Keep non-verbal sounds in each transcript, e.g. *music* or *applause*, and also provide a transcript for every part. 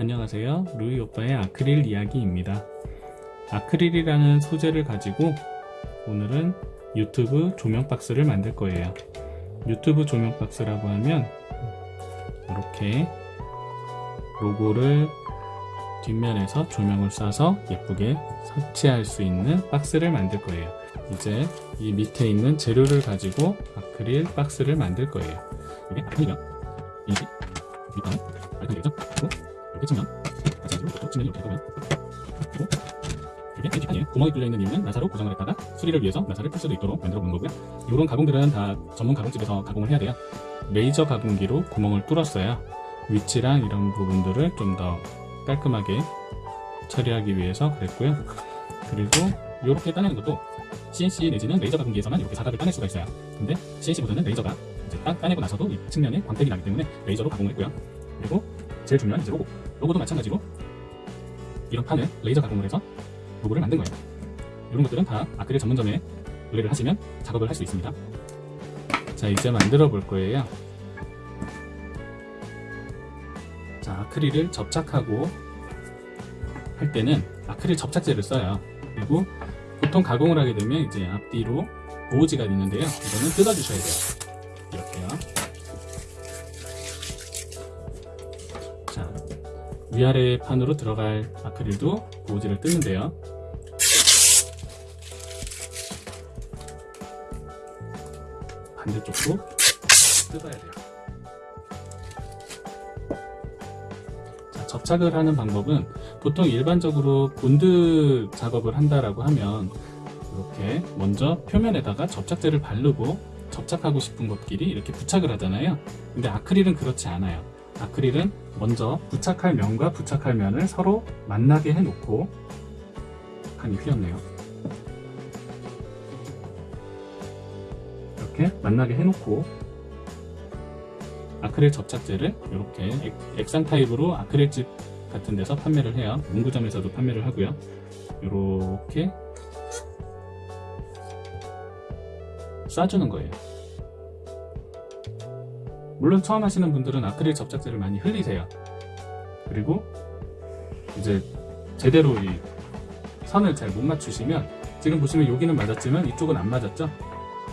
안녕하세요. 루이 오빠의 아크릴 이야기입니다. 아크릴이라는 소재를 가지고 오늘은 유튜브 조명 박스를 만들 거예요. 유튜브 조명 박스라고 하면 이렇게 로고를 뒷면에서 조명을 쏴서 예쁘게 설치할 수 있는 박스를 만들 거예요. 이제 이 밑에 있는 재료를 가지고 아크릴 박스를 만들 거예요. 이게 아크릴이랑 인식, 밑단은 알탕 되겠죠? 이렇게 치면 마찬가지로 이것도 치면 이렇게 하고요. 그리고 이게 펜치판이에요 구멍이 뚫려있는 이유는 나사로 고정을 했다가 수리를 위해서 나사를 풀 수도 있도록 만들어 본 거고요. 이런 가공들은 다 전문 가공집에서 가공을 해야 돼요. 레이저 가공기로 구멍을 뚫었어요 위치랑 이런 부분들을 좀 더 깔끔하게 처리하기 위해서 그랬고요. 그리고 이렇게 따내는 것도 CNC 내지는 레이저 가공기에서만 이렇게 사각을 따낼 수가 있어요. 근데 CNC보다는 레이저가 이제 따, 따내고 나서도 이 측면에 광택이 나기 때문에 레이저로 가공을 했고요. 그리고 제일 중요한 이제 로고 로고도 마찬가지로 이런 판을 레이저 가공을 해서 로고를 만든 거예요. 이런 것들은 다 아크릴 전문점에 의뢰를 하시면 작업을 할 수 있습니다. 자 이제 만들어 볼 거예요. 자 아크릴을 접착하고 할 때는 아크릴 접착제를 써요. 그리고 보통 가공을 하게 되면 이제 앞뒤로 보호지가 있는데요. 이거는 뜯어 주셔야 돼요 위아래 판으로 들어갈 아크릴도 보호지를 뜯는데요. 반대쪽도 뜯어야 돼요. 자, 접착을 하는 방법은 보통 일반적으로 본드 작업을 한다라고 하면 이렇게 먼저 표면에다가 접착제를 바르고 접착하고 싶은 것끼리 이렇게 부착을 하잖아요. 근데 아크릴은 그렇지 않아요 아크릴은 먼저 부착할 면과 부착할 면을 서로 만나게 해놓고 칸이 휘었네요. 이렇게 만나게 해놓고 아크릴 접착제를 이렇게 액상 타입으로 아크릴집 같은 데서 판매를 해요. 문구점에서도 판매를 하고요. 이렇게 쏴주는 거예요 물론 처음 하시는 분들은 아크릴 접착제를 많이 흘리세요. 그리고 이제 제대로 이 선을 잘 못 맞추시면 지금 보시면 여기는 맞았지만 이쪽은 안 맞았죠?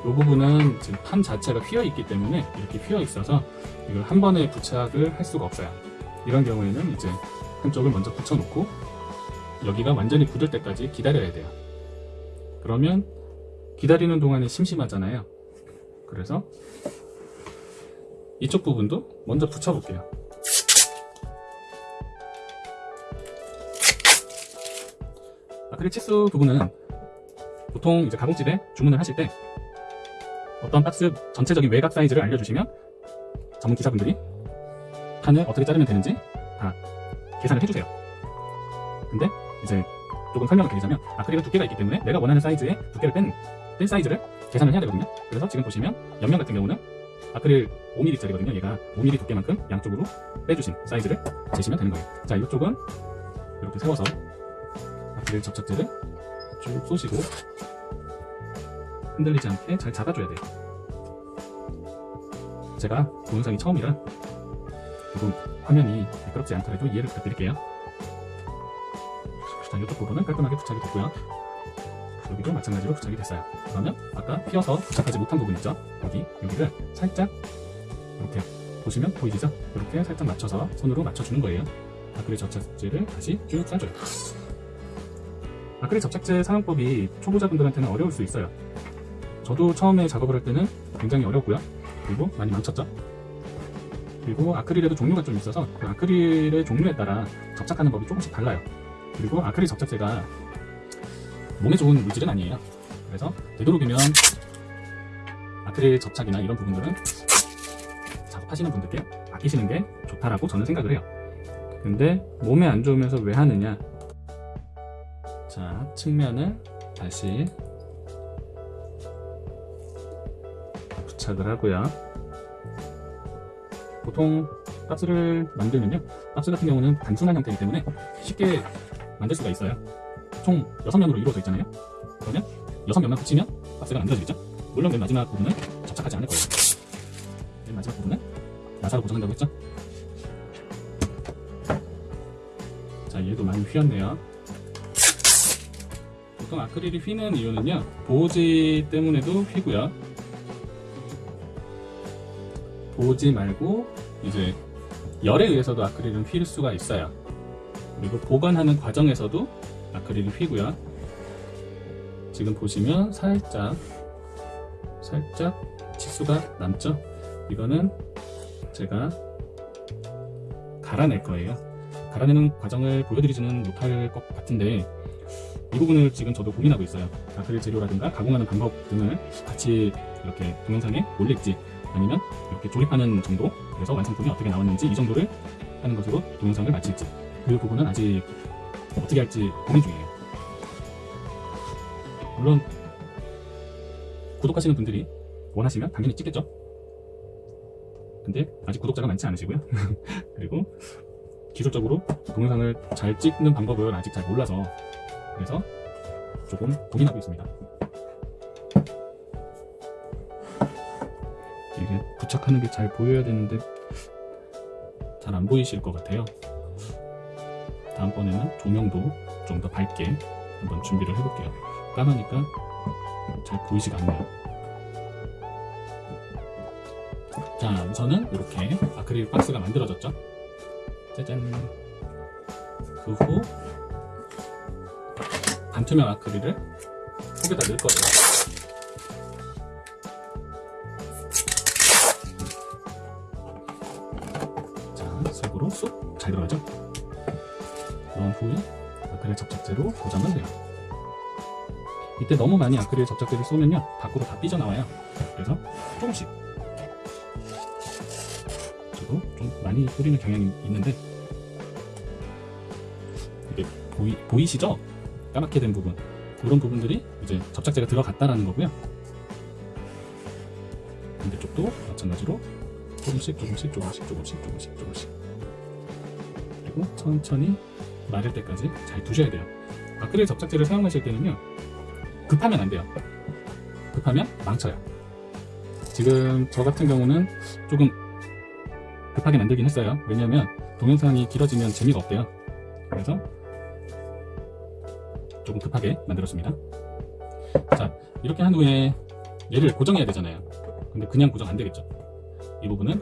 이 부분은 지금 판 자체가 휘어 있기 때문에 이렇게 휘어 있어서 이걸 한 번에 부착을 할 수가 없어요. 이런 경우에는 이제 한쪽을 먼저 붙여놓고 여기가 완전히 굳을 때까지 기다려야 돼요. 그러면 기다리는 동안에 심심하잖아요. 그래서 이쪽 부분도 먼저 붙여볼게요. 아크릴 치수 부분은 보통 이제 가공집에 주문을 하실 때 어떤 박스 전체적인 외곽 사이즈를 알려주시면 전문 기사분들이 판을 어떻게 자르면 되는지 다 계산을 해주세요. 근데 이제 조금 설명을 드리자면 아크릴은 두께가 있기 때문에 내가 원하는 사이즈의 두께를 뺀, 뺀 사이즈를 계산을 해야 되거든요. 그래서 지금 보시면 옆면 같은 경우는 아크릴 5mm짜리거든요. 얘가 5mm 두께만큼 양쪽으로 빼주신 사이즈를 재시면 되는 거예요. 자 이쪽은 이렇게 세워서 아크릴 접착제를 쭉 쏘시고 흔들리지 않게 잘 잡아줘야 돼요. 제가 동영상이 처음이라 조금 화면이 매끄럽지 않더라도 이해를 부탁드릴게요. 자 이쪽 부분은 깔끔하게 부착이 됐고요 여기도 마찬가지로 부착이 됐어요. 그러면 아까 휘어서 부착하지 못한 부분 있죠? 여기 여기를 살짝 이렇게 보시면 보이시죠? 이렇게 살짝 맞춰서 손으로 맞춰주는 거예요. 아크릴 접착제를 다시 쭉 싸줘요. *laughs* 아크릴 접착제 사용법이 초보자분들한테는 어려울 수 있어요. 저도 처음에 작업을 할 때는 굉장히 어렵고요. 그리고 많이 망쳤죠? 그리고 아크릴에도 종류가 좀 있어서 그 아크릴의 종류에 따라 접착하는 법이 조금씩 달라요. 그리고 아크릴 접착제가 몸에 좋은 물질은 아니에요. 그래서 되도록이면 아크릴 접착이나 이런 부분들은 작업하시는 분들께 아끼시는 게 좋다라고 저는 생각을 해요. 근데 몸에 안 좋으면서 왜 하느냐? 자 측면을 다시 부착을 하고요. 보통 박스를 만들면요. 박스 같은 경우는 단순한 형태이기 때문에 쉽게 만들 수가 있어요 총 6면으로 이루어져 있잖아요 그러면 6면만 붙이면 박스가 만들어지겠죠 물론 맨 마지막 부분은 접착하지 않을 거예요 맨 마지막 부분은 나사로 고정한다고 했죠 얘도 많이 휘었네요. 보통 아크릴이 휘는 이유는요, 보호지 때문에도 휘고요. 보호지 말고 이제 열에 의해서도 아크릴은 휠 수가 있어요. 그리고 보관하는 과정에서도 아크릴이 휘고요. 지금 보시면 살짝 살짝 치수가 남죠? 이거는 제가 갈아낼 거예요. 갈아내는 과정을 보여드리지는 못할 것 같은데 이 부분을 지금 저도 고민하고 있어요. 아크릴 재료라든가 가공하는 방법 등을 같이 이렇게 동영상에 올릴지 아니면 이렇게 조립하는 정도 그래서 완성품이 어떻게 나왔는지 이 정도를 하는 것으로 동영상을 마칠지 그 부분은 아직 어떻게 할지 고민 중이에요. 물론 구독하시는 분들이 원하시면 당연히 찍겠죠. 근데 아직 구독자가 많지 않으시고요. *laughs* 그리고 기술적으로 동영상을 잘 찍는 방법을 아직 잘 몰라서 그래서 조금 고민하고 있습니다. 이게 부착하는 게 잘 보여야 되는데 잘 안 보이실 것 같아요. 다음번에는 조명도 좀 더 밝게 한번 준비를 해볼게요. 까마니까 잘 보이지가 않네요. 자, 우선은 이렇게 아크릴 박스가 만들어졌죠. 짜잔. 그 후 반투명 아크릴을 속에다 넣을 거예요. 아크릴 접착제로 고정을 해요. 이때 너무 많이 아크릴 접착제를 쏘면요 밖으로 다 삐져나와요. 그래서 조금씩 저도 좀 많이 뿌리는 경향이 있는데 이게 보이, 보이시죠? 까맣게 된 부분 이런 부분들이 이제 접착제가 들어갔다라는 거고요 반대쪽도 마찬가지로 조금씩 조금씩 조금씩 조금씩 조금씩 조금씩 그리고 천천히 마를 때까지 잘 두셔야 돼요 아크릴 접착제를 사용하실 때는요 급하면 안 돼요. 급하면 망쳐요. 지금 저 같은 경우는 조금 급하게 만들긴 했어요. 왜냐면 동영상이 길어지면 재미가 없대요. 그래서 조금 급하게 만들었습니다. 자 이렇게 한 후에 얘를 고정해야 되잖아요. 근데 그냥 고정 안 되겠죠. 이 부분은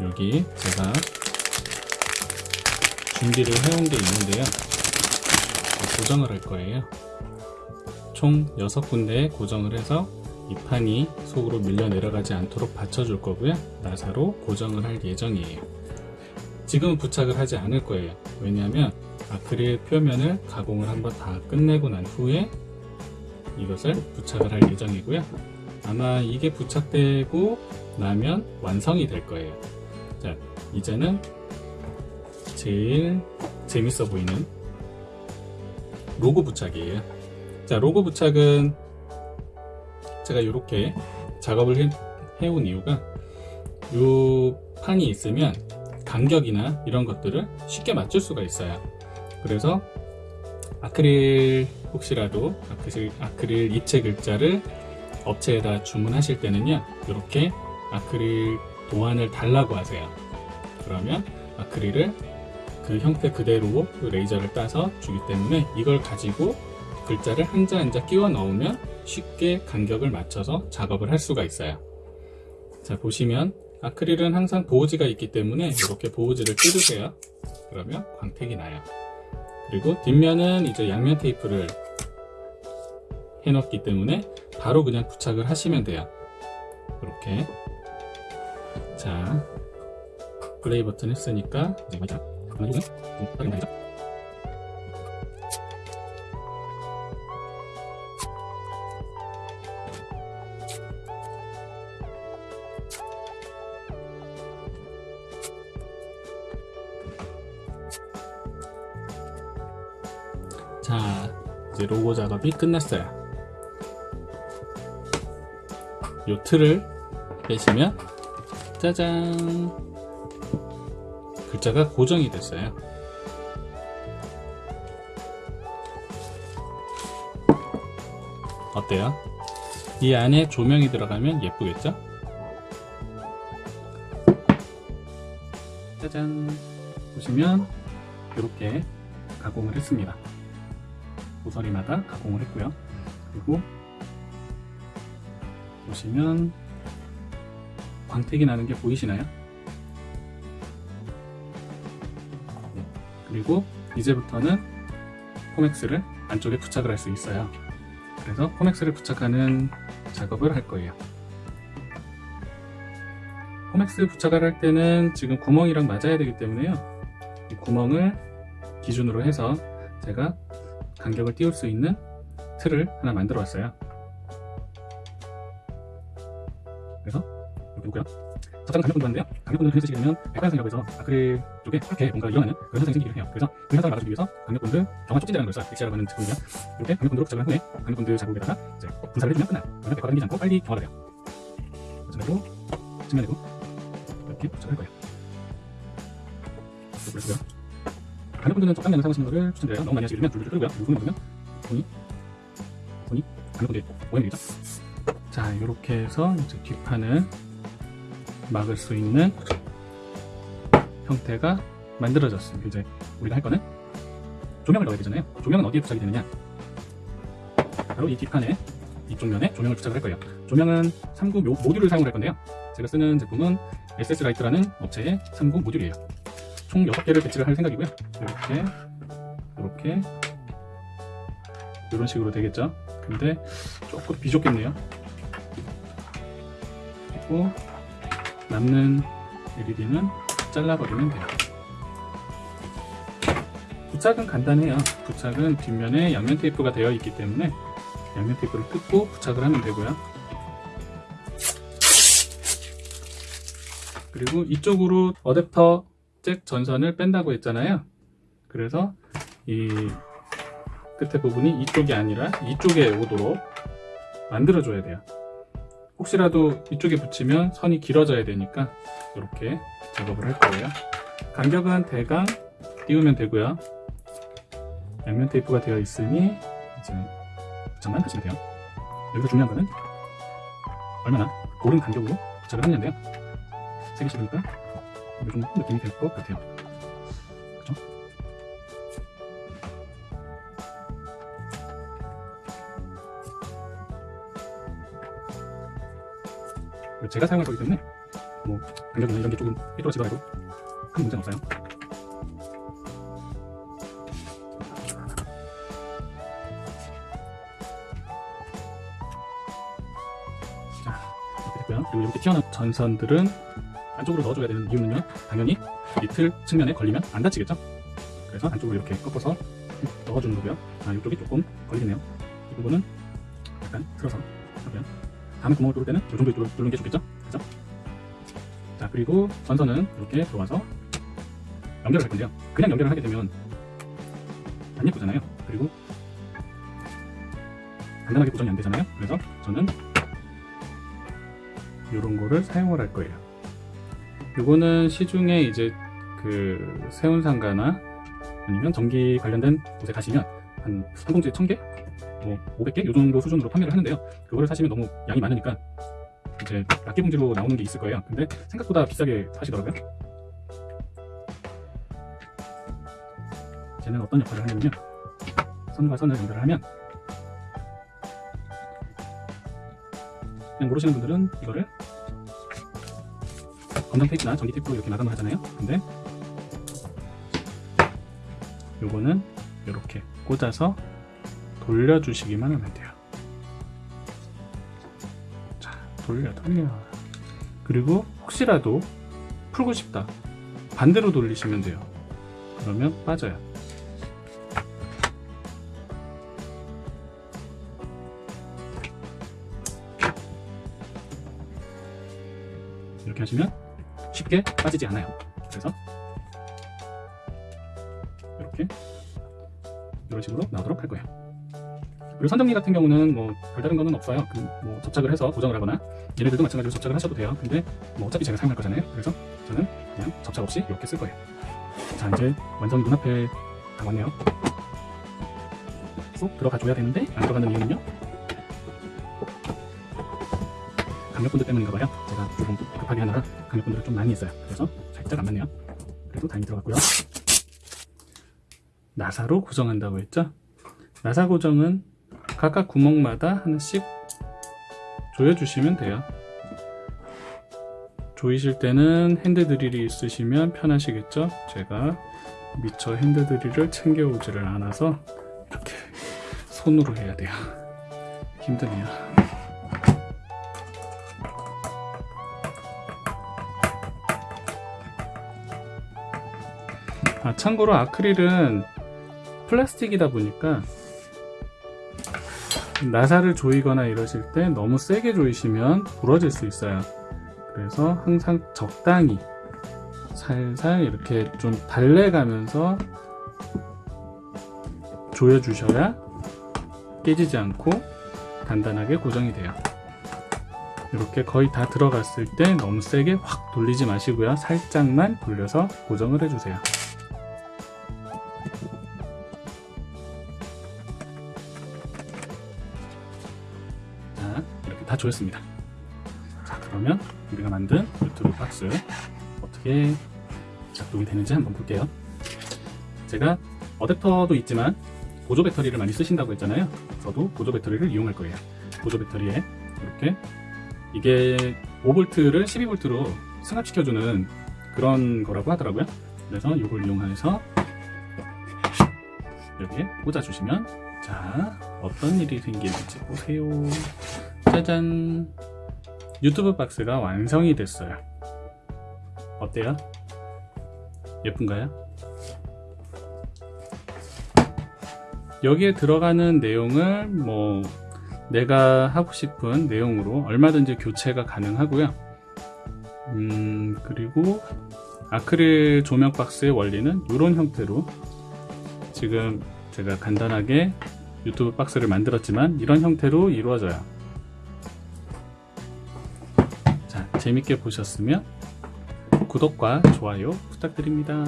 여기 제가 준비를 해온 게 있는데요. 고정을 할 거예요. 총 6군데에 고정을 해서 이 판이 속으로 밀려 내려가지 않도록 받쳐줄 거고요. 나사로 고정을 할 예정이에요. 지금은 부착을 하지 않을 거예요. 왜냐하면 아크릴 표면을 가공을 한번 다 끝내고 난 후에 이것을 부착을 할 예정이고요. 아마 이게 부착되고 나면 완성이 될 거예요. 자 이제는 제일 재밌어 보이는 로고 부착이에요. 자 로고 부착은 제가 이렇게 작업을 해, 해온 이유가 이 판이 있으면 간격이나 이런 것들을 쉽게 맞출 수가 있어요. 그래서 아크릴 혹시라도 아크릴, 아크릴 입체 글자를 업체에다 주문하실 때는요 이렇게 아크릴 도안을 달라고 하세요. 그러면 아크릴을 그 형태 그대로 그 레이저를 따서 주기 때문에 이걸 가지고 글자를 한자 한자 끼워 넣으면 쉽게 간격을 맞춰서 작업을 할 수가 있어요. 자 보시면 아크릴은 항상 보호지가 있기 때문에 이렇게 보호지를 뜯으세요. 그러면 광택이 나요. 그리고 뒷면은 이제 양면 테이프를 해놓기 때문에 바로 그냥 부착을 하시면 돼요. 이렇게. 자 플레이 버튼 했으니까 이제 그만두면 좀 빠르게 말이죠 자 이제 로고 작업이 끝났어요. 요 틀을 빼시면 짜잔 글자가 고정이 됐어요 어때요? 이 안에 조명이 들어가면 예쁘겠죠? 짜잔 보시면 이렇게 가공을 했습니다 모서리마다 가공을 했고요 그리고 보시면 광택이 나는 게 보이시나요? 그리고 이제부터는 코맥스를 안쪽에 부착을 할 수 있어요. 그래서 코맥스를 부착하는 작업을 할 거예요. 포맥스 부착을 할 때는 지금 구멍이랑 맞아야 되기 때문에요. 이 구멍을 기준으로 해서 제가 간격을 띄울 수 있는 틀을 하나 만들어 왔어요. 그래서 여기 있고요 접착은 강력본드로 하는데요 강력본드를 쓰시게 되면 해서 아크릴 쪽에 이렇게 뭔가 일어나는 그런 현상이 생기기도 해요. 그래서 그 현상을 막아주기 위해서 강력본드 경화 촉진제라는 걸 써요. 엑시아라고 하는 제품이고요 이렇게 강력본드로 부착을 한 후에 강력본드 자국에다가 이제 분사를 해주면 끝나요. 그러면 백화가 생기지 않고 빨리 경화가 돼요. 마찬가지로 측면에도 이렇게 부착을 할 거예요. 그렇고요 강력분들은 적당량을 사용하시는 것을 추천드려요. 너무 많이 하시게 되면 줄줄 끓고요. 손을 보면 손이 손이 강력분들 모양이 되죠. 자 이렇게 해서 이제 뒷판을 막을 수 있는 형태가 만들어졌습니다. 이제 우리가 할 거는 조명을 넣어야 되잖아요. 조명은 어디에 부착이 되느냐? 바로 이 뒷판에 이쪽 면에 조명을 부착을 할 거예요. 조명은 3구 모, 모듈을 사용할 건데요. 제가 쓰는 제품은 SS 라이트라는 업체의 3구 모듈이에요. 총 6개를 배치를 할 생각이고요. 이렇게 이렇게 이런 식으로 되겠죠. 근데 조금 비좁겠네요. 그리고 남는 LED는 잘라버리면 돼요. 부착은 간단해요. 부착은 뒷면에 양면 테이프가 되어 있기 때문에 양면 테이프를 뜯고 부착을 하면 되고요. 그리고 이쪽으로 어댑터 잭 전선을 뺀다고 했잖아요. 그래서 이 끝에 부분이 이쪽이 아니라 이쪽에 오도록 만들어 줘야 돼요. 혹시라도 이쪽에 붙이면 선이 길어져야 되니까 이렇게 작업을 할 거예요. 간격은 대강 띄우면 되고요. 양면 테이프가 되어 있으니 이제 부착만 하시면 돼요. 여기서 중요한 거는 얼마나 고른 간격으로 부착을 하느냐인데요. 세개 씹으니까 이게 좀 느낌이 될 것 같아요. 그죠? 제가 사용할 거기 때문에 뭐 간격이나 이런 게 조금 삐뚤어지더라도 큰 문제는 없어요. 자, 이렇게 됐고요. 그리고 이렇게 튀어나온 전선들은 안쪽으로 넣어줘야 되는 이유는요. 당연히 이틀 측면에 걸리면 안 다치겠죠? 그래서 안쪽으로 이렇게 꺾어서 넣어주는 거고요. 아, 이쪽이 조금 걸리네요. 이 부분은 약간 틀어서 하고요. 다음에 구멍을 뚫을 때는 이 정도 뚫는 게 좋겠죠? 그죠? 자, 그리고 전선은 이렇게 들어와서 연결을 할 건데요. 그냥 연결을 하게 되면 안 예쁘잖아요. 그리고 간단하게 고정이 안 되잖아요. 그래서 저는 이런 거를 사용을 할 거예요. 요거는 시중에 이제 그 세운상가나 아니면 전기 관련된 곳에 가시면 한 한 봉지에 1000개? 뭐 500개? 요 정도 수준으로 판매를 하는데요. 그거를 사시면 너무 양이 많으니까 이제 낱개 봉지로 나오는 게 있을 거예요. 근데 생각보다 비싸게 하시더라고요. 쟤는 어떤 역할을 하냐면요. 선과 선을 연결을 하면 그냥 모르시는 분들은 이거를 검정 테이프나 전기 테이프로 이렇게 마감을 하잖아요. 근데 요거는 이렇게 꽂아서 돌려주시기만 하면 돼요. 자, 돌려, 돌려. 그리고 혹시라도 풀고 싶다. 반대로 돌리시면 돼요. 그러면 빠져요. 이렇게 하시면 쉽게 빠지지 않아요. 그리고 선정리 같은 경우는 뭐 별다른 거는 없어요. 그뭐 접착을 해서 고정을 하거나 얘네들도 마찬가지로 접착을 하셔도 돼요. 근데 뭐 어차피 제가 사용할 거잖아요. 그래서 저는 그냥 접착 없이 이렇게 쓸 거예요. 자 이제 완전히 눈앞에 다 왔네요. 쏙 들어가 줘야 되는데 안 들어가는 이유는요. 강력본드 때문인가 봐요. 제가 조금 급하게 하느라 강력본드를 좀 많이 했어요. 그래서 살짝 안 맞네요. 그래도 다행히 들어갔고요. 나사로 고정한다고 했죠? 나사 고정은 각각 구멍마다 하나씩 조여주시면 돼요. 조이실 때는 핸드 드릴이 있으시면 편하시겠죠? 제가 미처 핸드 드릴을 챙겨 오지를 않아서 이렇게 *laughs* 손으로 해야 돼요. 힘드네요. 아, 참고로 아크릴은 플라스틱이다 보니까 나사를 조이거나 이러실 때 너무 세게 조이시면 부러질 수 있어요. 그래서 항상 적당히 살살 이렇게 좀 달래가면서 조여 주셔야 깨지지 않고 단단하게 고정이 돼요. 이렇게 거의 다 들어갔을 때 너무 세게 확 돌리지 마시고요. 살짝만 돌려서 고정을 해주세요. 조였습니다. 자, 그러면 우리가 만든 유튜브 박스 어떻게 작동이 되는지 한번 볼게요. 제가 어댑터도 있지만 보조 배터리를 많이 쓰신다고 했잖아요. 저도 보조 배터리를 이용할 거예요. 보조 배터리에 이렇게 이게 5V를 12V로 승합시켜주는 그런 거라고 하더라고요. 그래서 이걸 이용해서 여기에 꽂아주시면 자 어떤 일이 생길지 보세요. 짜잔 유튜브 박스가 완성이 됐어요. 어때요? 예쁜가요? 여기에 들어가는 내용을 뭐 내가 하고 싶은 내용으로 얼마든지 교체가 가능하고요. 음, 그리고 아크릴 조명 박스의 원리는 이런 형태로 지금 제가 간단하게 유튜브 박스를 만들었지만 이런 형태로 이루어져요. 재밌게 보셨으면 구독과 좋아요 부탁드립니다.